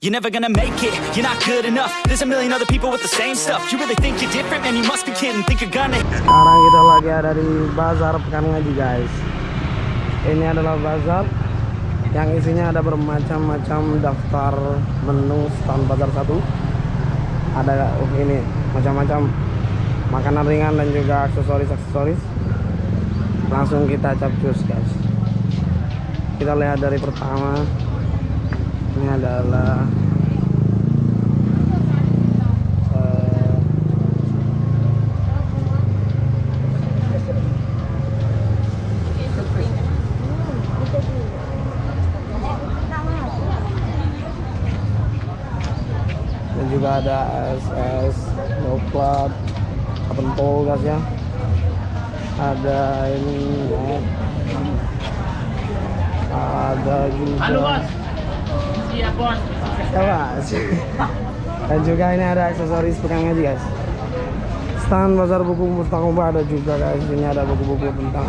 You're never gonna make it, you're not good enough. There's a million other people with the same stuff. You really think you're different? Man, you must be kidding. Think you're gonna Sekarang kita lagi ada di Bazar Pekan Ngaji guys. Ini adalah bazar Yang isinya ada bermacam-macam daftar menu stand bazar satu. Ada oh ini macam-macam makanan ringan dan juga aksesoris-aksesoris Langsung kita capcus guys. Kita lihat dari pertama Ini adalah eh, juga ada SS Noplat Apentol guys ya ada ini ya. ada juga Halo dan juga ini ada aksesoris pekan ngaji guys. Stand bazar buku Mustakoba ada juga guys. Ini ada buku-buku tentang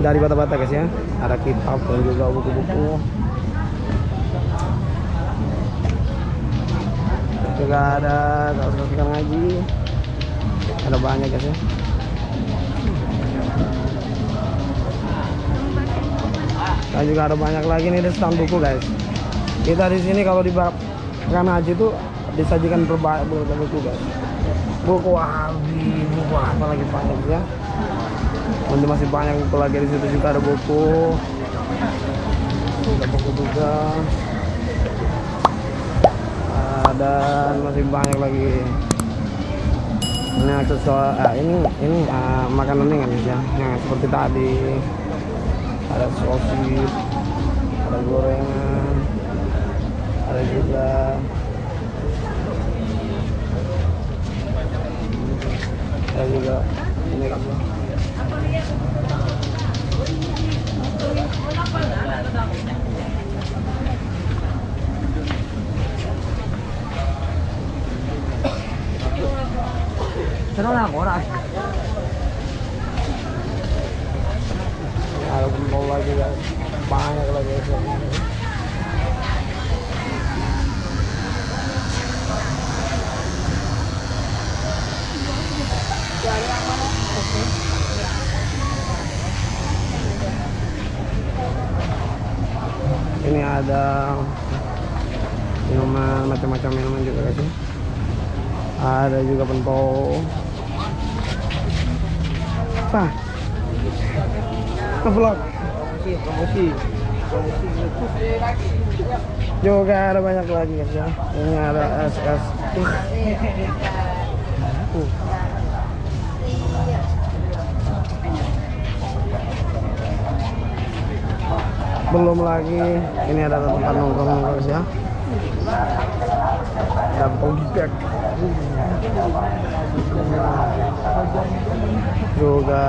dari bata-bata guys ya. Ada kitab dan juga buku-buku. Juga ada kaos-kaos pekan ngaji. Ada banyak guys ya. Dan juga ada banyak lagi nih di stand buku guys kita di sini kalau di pekan haji itu disajikan berbanyak buku guys buku wahabi buku apa lagi banyak ya? Nanti masih banyak buku lagi di situ juga ada buku. Ada buku juga. Ada masih banyak lagi. Ini aksesoris ah, ini ini ah, makanan ringan ya. Yang seperti tadi. Ada sosis ada gorengan ada juga ada juga ini kan Senang lah orang. ada bentol lagi guys banyak lagi ini ada minuman macam-macam minuman juga guys ada juga pentol apa vlog Promosi, promosi. juga ada banyak lagi guys ya ini ada es es uh. Belum lagi ini ada tempat nongkrong guys ya. Ada bag. Juga.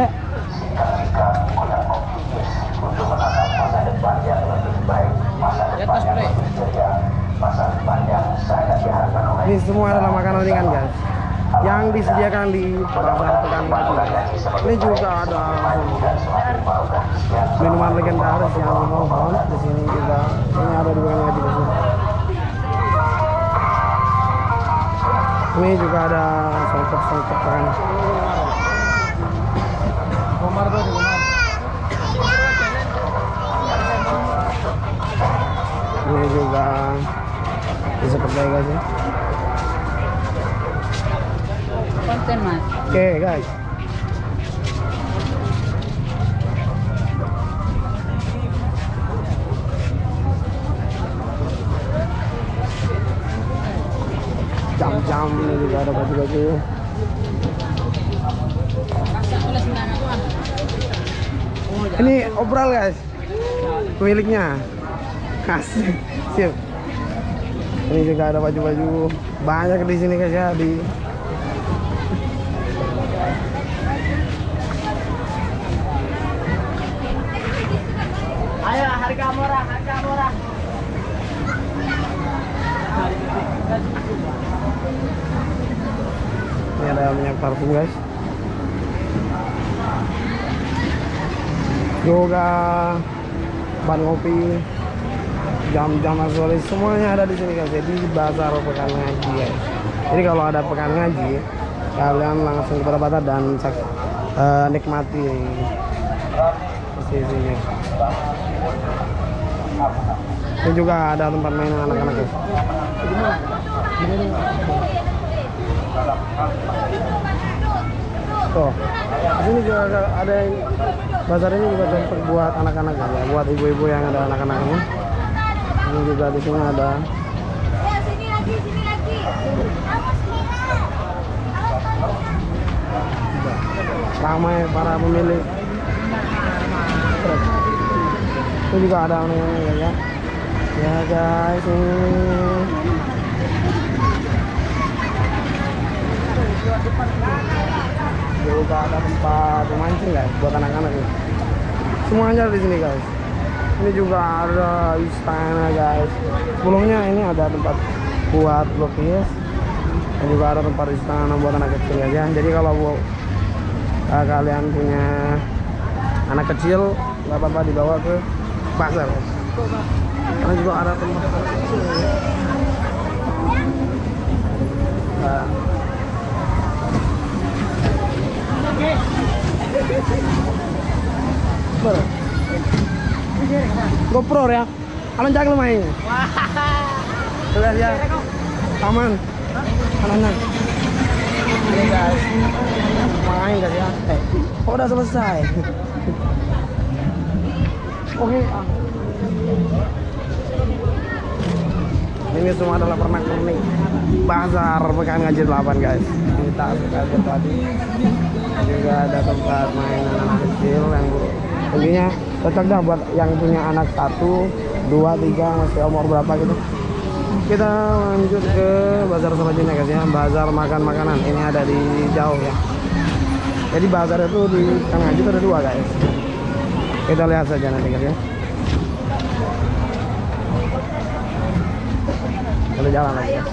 Nek. Ini semua adalah makanan ringan guys yang disediakan di pasar pekan Ngaji. Ini juga ada minuman legendaris yang mohon di sini juga. Ini ada di pekan Ngaji guys. Ini juga ada songkok-songkok kan. Di. Ini juga bisa pakai guys. Oke guys. Jam-jam ini juga ada baju-baju. Ini obral guys. Pemiliknya. Asik. Sip. Ini juga ada baju-baju banyak di sini guys ya di Harga murah, harga murah. Ini ada minyak parfum guys. Juga ban ngopi jam-jam aksesoris semuanya ada di sini guys jadi bazar pekan ngaji guys jadi kalau ada pekan ngaji kalian langsung bazar dan eh, nikmati sisinya ini juga ada tempat mainan anak-anak guys tuh juga ada, ada bazar ini juga cocok buat anak-anak ya buat ibu-ibu yang ada anak-anaknya. Ini juga di sini ada. Ramai para pemilik truk. itu juga ada anak-anak ya ya. Ya guys ini. Juga ada tempat memancing guys buat anak-anak ya. semuanya di sini guys. Ini juga ada istana guys. Sebelumnya ini ada tempat buat lukis. Dan juga ada tempat istana buat anak kecil ya jadi kalau eh, kalian punya anak kecil nggak apa-apa dibawa ke pasar guys. karena juga ada tempat kecil Nah, Ber. GoPro ya. Alan jangan main. Sudah ya. Aman. Aman. Ini guys. Main guys ya. Eh, udah selesai. Oke. ah. Ini semua adalah pernak-pernik bazar pekan ngaji 8 guys. Tas kaget tadi. Juga ada tempat mainan anak kecil yang intinya cocok dah buat yang punya anak satu, dua, tiga masih umur berapa gitu. Kita lanjut ke bazar selanjutnya guys ya, bazar makan makanan. Ini ada di jauh ya. Jadi bazar itu di Kang Haji ada dua guys. Kita lihat saja nanti guys ya. Kita jalan lagi guys.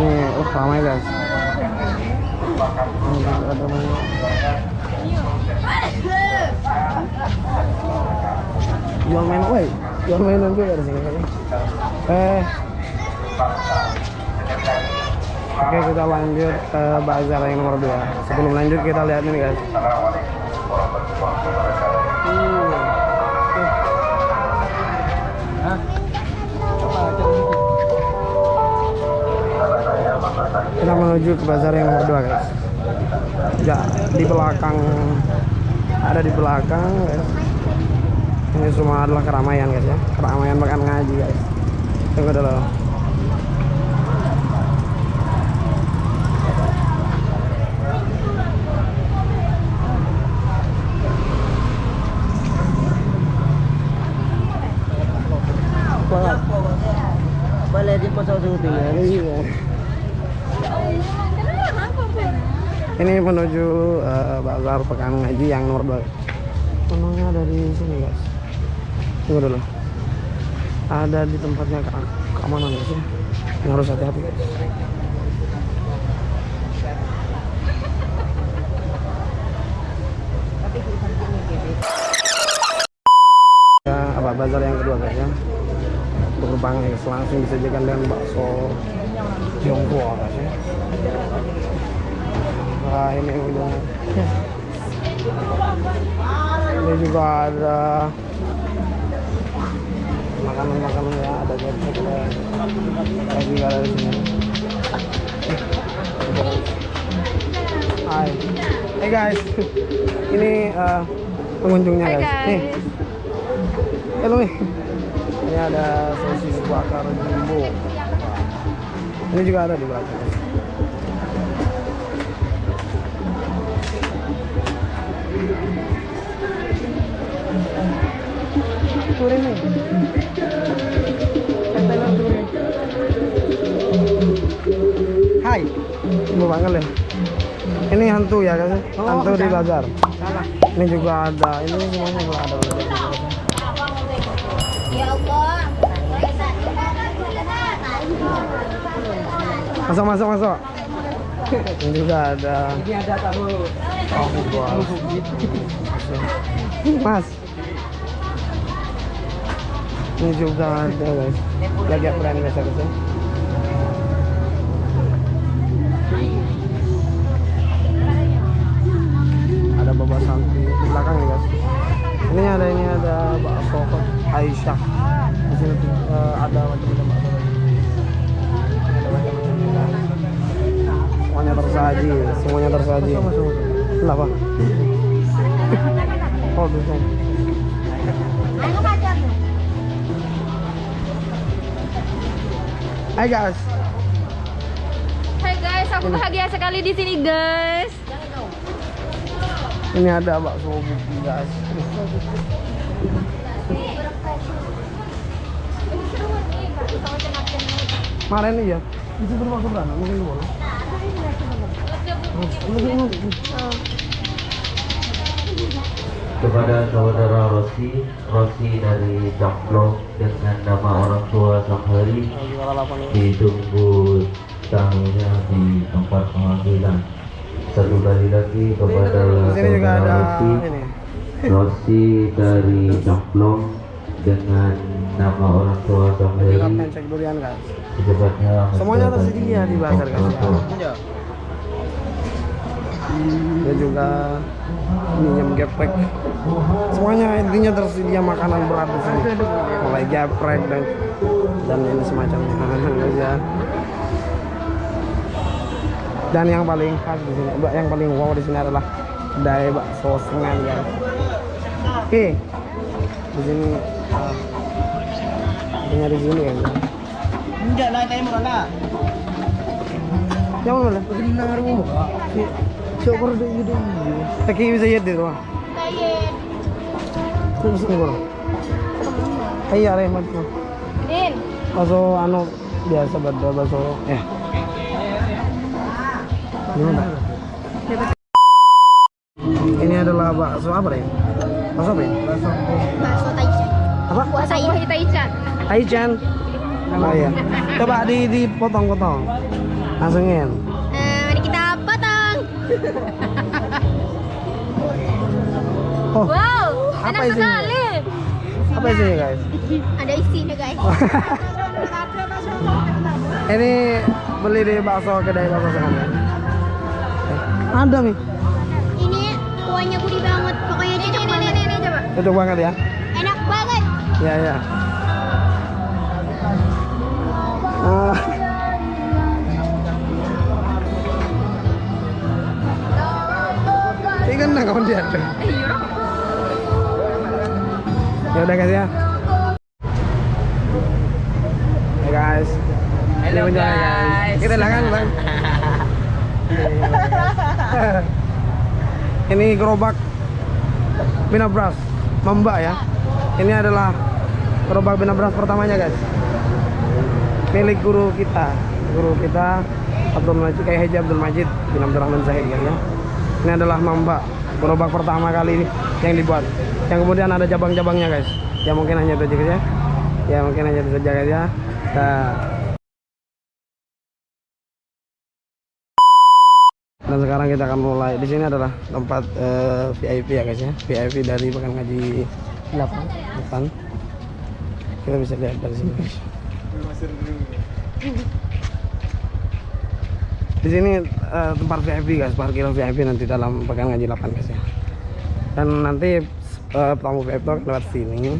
Ini, oh ramai guys. Jual main, woi, jual mainan sini kan. Eh, Oke kita lanjut ke bazar yang nomor 2 Sebelum lanjut kita lihat ini guys. Kita menuju ke bazar yang nomor 2 guys. Ya di belakang. Ada di belakang guys Ini semua adalah keramaian guys ya Keramaian makan ngaji guys Tunggu dulu. Boleh. Iya. Ini menuju eh, bazar pekan ngaji yang nomor 2. Menunya ada di sini guys. Tunggu dulu. Ada di tempatnya ke keamanan ya. Yang harus hati-hati. Ya, apa bazar yang kedua guys ya. Berkembang guys, langsung disajikan dengan bakso Tiongkok guys ya. Nah ini udah Ini juga ada makanan-makanan ya ada ada juga ada di sini. Hai, hey guys, ini eh, pengunjungnya guys. guys. Nih, halo nih. Ini ada sosis bakar jumbo. Ini juga ada di belakang. Turin nih. Hai. Ya. Ini hantu ya kan? hantu di bazar. Ini juga ada. Ini semuanya juga ada. Ya Allah. Masuk masuk masuk. Ini juga ada. Ini ada tahu. Oh, wow. Mas. Ini juga ada guys. Lagi aku berani biasa ke sini. Aisyah. Di sini eh, ada macam-macam. Semuanya tersaji, semuanya tersaji. Kenapa? Oh, bisa. Hai guys. Hai guys, aku bahagia sekali di sini guys. Ini ada bakso guys. Kemarin iya. Itu bermakna berapa? Mungkin boleh. kepada saudara Rosi Rosi dari Jamblong dengan nama orang tua Samhari ditunggu tamunya di tempat pengambilan satu kali lagi kepada saudara Rosi. Rosi dari Jamblong dengan nama orang tua Samhari Secepatnya Semuanya tersedia di bazar, guys, ya. tempat Dan juga minyak geprek. Semuanya intinya tersedia makanan berat di sini. Mulai geprek dan dan ini semacamnya. Ya. Dan yang paling khas di sini, yang paling wow di sini adalah kedai bakso sengan guys. Oke, di sini uh, di sini kan. Yang mana? Benar di gitu. Bisa lihat di rumah. Kayen. Terus ini. Iya, Rahmat. Din. Bakso anu biasa eh. Gimana? Ini adalah bakso apa deh? Bakso apa ya? Bakso Taichan. Apa? Bakso Taichan. Taichan. Oh iya. Coba di dipotong-potong. Langsungin. Eh, mari kita potong. Oh, Wow, Apa enak isinya? sekali. apa isinya guys? Ada isinya guys. Ini beli di bakso kedai bakso sengan ya? Ada nih. Ini kuahnya gurih banget. Pokoknya cocok banget. Ini, ini, coba. Cocok banget ya. Enak banget. Ya ya. Ah. Ini kan nang kawan dia. Ya udah guys ya. Hey guys. Hello, Ini menjual, guys. Kita silakan bang. Ini gerobak Binabras Mamba ya. Ini adalah gerobak Binabras pertamanya guys. Milik guru kita, guru kita Abdul Majid kayak Haji Abdul Majid bin Abdul Rahman Zahid ya. ya. Ini adalah Mamba gerobak pertama kali ini yang dibuat. Yang kemudian ada cabang-cabangnya guys. Ya mungkin hanya itu aja guys ya. Ya mungkin hanya itu saja guys ya. Nah, Dan sekarang kita akan mulai. Di sini adalah tempat eh, VIP ya guys ya. VIP dari Pekan Ngaji 8. 8. Kita bisa lihat dari sini guys. Di sini eh, tempat VIP guys, parkir VIP nanti dalam Pekan Ngaji 8 guys ya. Dan nanti eh, tamu VIP lewat sini.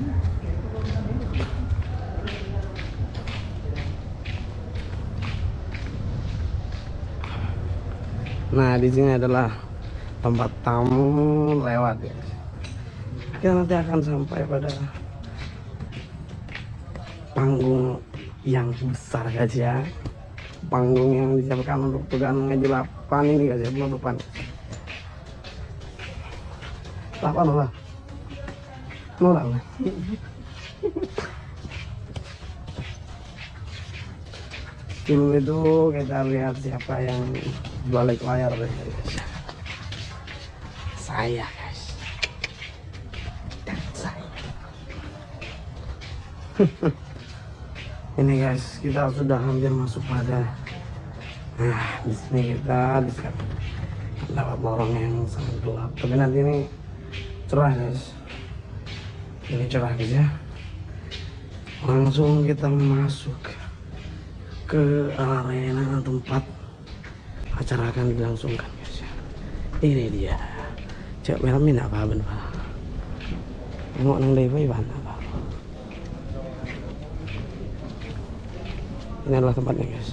Nah, di sini adalah tempat tamu lewat ya. Kita nanti akan sampai pada panggung yang besar guys ya. Panggung yang disiapkan untuk pegang ngaji 8 ini guys ya, penutupan. 8 lah. Nolak. Film itu kita lihat siapa yang balik layar deh guys. Saya guys. Dan saya. Ini guys, kita sudah hampir masuk pada Nah, di sini kita dapat lorong yang sangat gelap. Tapi nanti ini cerah guys. Ini cerah guys ya. Langsung kita masuk ke arena tempat acara akan dilangsungkan guys ya. Ini dia. Cek merah ini apa benar? Mau nang deva Iwan apa? Ini adalah tempatnya guys.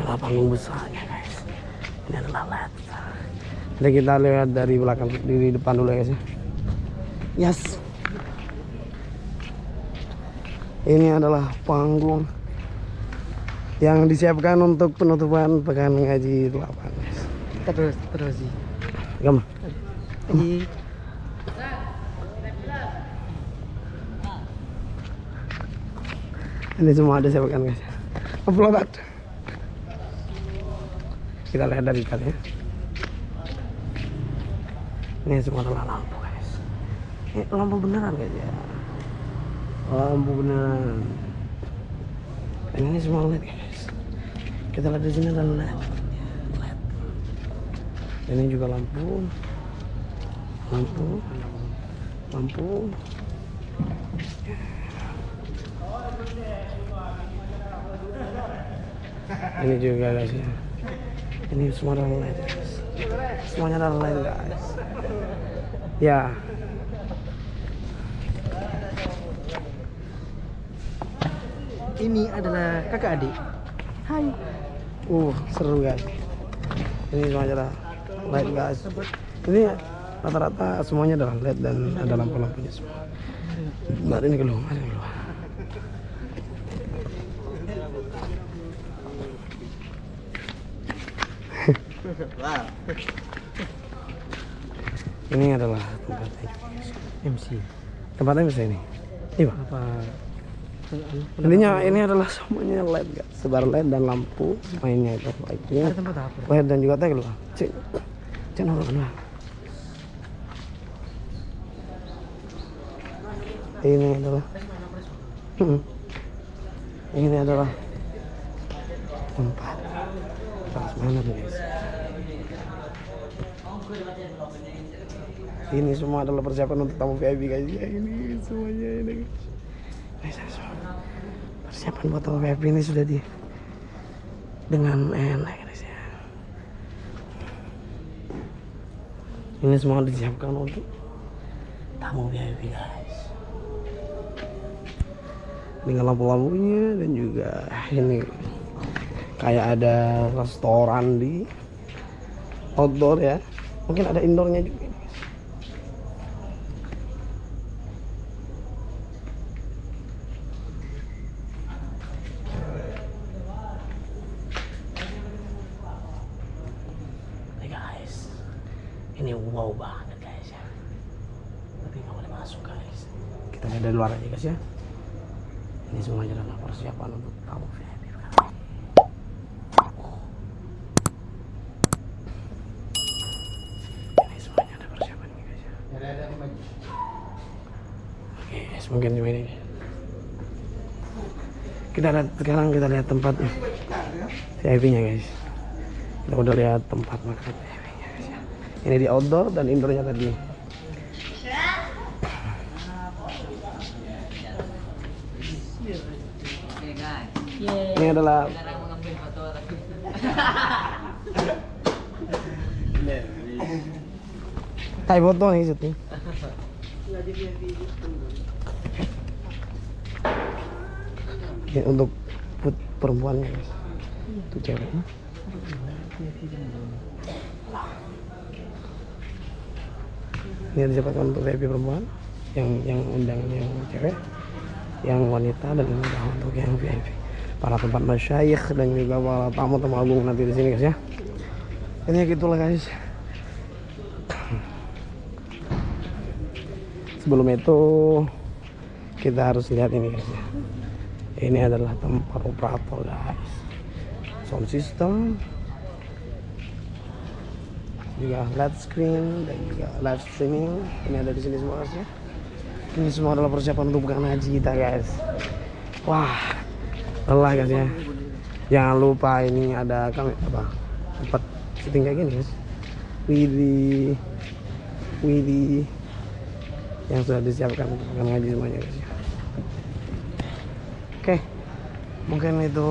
Adalah panggung besarnya guys. Ini adalah LED. Nanti kita lihat dari belakang dari depan dulu ya guys ya. Yes. Ini adalah panggung yang disiapkan untuk penutupan pekan ngaji 8 guys. Terus terus sih. Lagi Ini semua ada siapkan guys. Upload. Kita lihat dari dekat ya. Ini adalah lampu guys. Ini lampu beneran guys ya. Lampu beneran. Dan ini semua LED guys. Kita lihat di sini ada LED. LED. Ini juga lampu. Lampu. Lampu. Ini juga guys ya. Ini semua adalah LED guys. Semuanya adalah LED guys. Ya. Ini adalah kakak adik. Hai. uh seru guys. Ini semuanya adalah LED guys. Ini rata-rata semuanya adalah LED dan ada lampu-lampunya semua. Mbak ini keluar ada keluar ini adalah tempatnya MC. tempatnya bisa ini? Ini pak. Apa? intinya ini adalah semuanya LED guys sebar LED dan lampu mainnya itu tempat apa? LED dan juga tag loh cek. Cek nolak lah ini adalah Hmm. ini adalah tempat transmaner guys ini semua adalah persiapan untuk tamu VIP guys. Ya ini semuanya ini. Persiapan buat tamu VIP ini sudah di dengan enak guys ya. Ini semua disiapkan untuk tamu VIP guys. Dengan lampu-lampunya dan juga ini. Kayak ada restoran di outdoor ya mungkin ada indoornya juga ini, guys. Ini wow banget guys ya. Tapi nggak boleh masuk guys. Kita lihat dari luar aja guys ya. Ini semuanya adalah persiapan untuk tamu VIP ini semuanya ada persiapan ini guys ya oke guys mungkin ini. Kita lihat sekarang kita lihat tempat VIP nya guys. Kita udah lihat tempat makan ya. Ini di outdoor dan indoornya tadi. Ini adalah Hai foto nih. Ini untuk put perempuannya guys. Itu cewek. Ini disiapkan untuk VIP perempuan yang yang undang yang cewek, yang wanita dan adalah untuk yang VIP. Para tempat masyayikh dan juga para tamu-tamu agung nanti di sini guys ya. Ini gitulah guys. sebelum itu kita harus lihat ini guys ya ini adalah tempat operator guys. Sound system. Juga LED screen dan juga live streaming. Ini ada di sini semua guys ya. Ini semua adalah persiapan untuk bukan haji kita guys. Wah lelah guys ya. Jangan lupa ini ada kami apa? Tempat syuting kayak gini guys. Widih Widih yang sudah disiapkan untuk akan ngaji semuanya guys ya. Oke. Mungkin itu.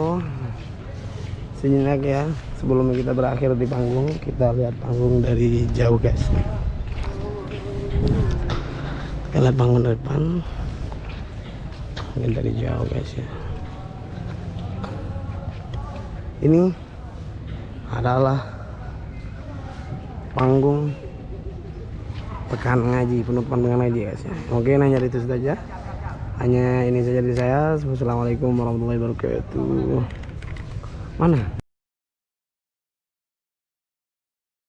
Sejenak ya. Sebelum kita berakhir di panggung kita lihat panggung dari jauh guys. Kita lihat panggung dari depan. Mungkin dari jauh guys ya. Ini adalah panggung pekan ngaji penutupan pekan ngaji guys ya. Oke hanya itu saja hanya ini saja dari saya. Wassalamualaikum warahmatullahi wabarakatuh. Mana